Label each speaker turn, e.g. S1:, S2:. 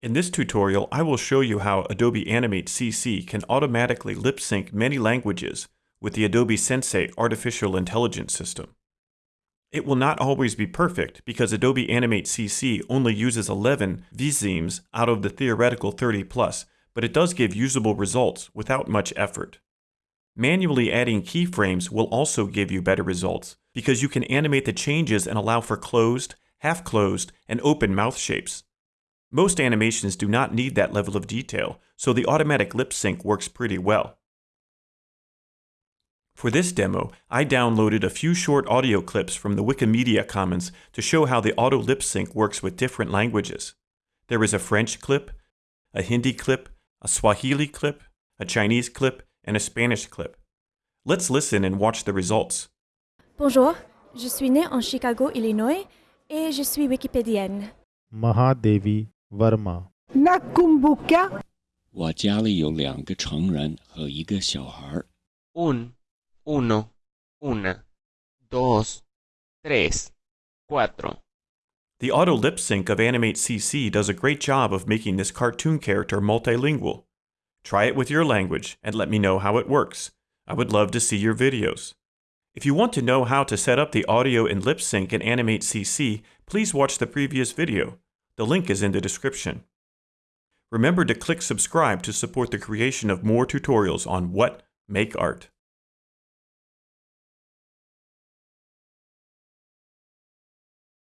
S1: In this tutorial, I will show you how Adobe Animate CC can automatically lip sync many languages with the Adobe Sensei Artificial Intelligence System. It will not always be perfect because Adobe Animate CC only uses 11 visemes out of the theoretical 30 plus, but it does give usable results without much effort. Manually adding keyframes will also give you better results because you can animate the changes and allow for closed, half closed, and open mouth shapes. Most animations do not need that level of detail, so the automatic lip sync works pretty well. For this demo, I downloaded a few short audio clips from the Wikimedia Commons to show how the auto lip sync works with different languages. There is a French clip, a Hindi clip, a Swahili clip, a Chinese clip, and a Spanish clip. Let's listen and watch the results.
S2: Bonjour, je suis née en Chicago, Illinois, et je suis wikipédienne.
S3: Mahadevi Verma.
S4: Nakumbuka,
S5: 我家里有两个成人和一个小孩儿。
S6: Un, uno, una, dos, tres, cuatro.
S1: The auto lip sync of Animate CC does a great job of making this cartoon character multilingual. Try it with your language and let me know how it works. I would love to see your videos. If you want to know how to set up the audio and lip sync in Animate CC, please watch the previous video. The link is in the description. Remember to click subscribe to support the creation of more tutorials on what make art.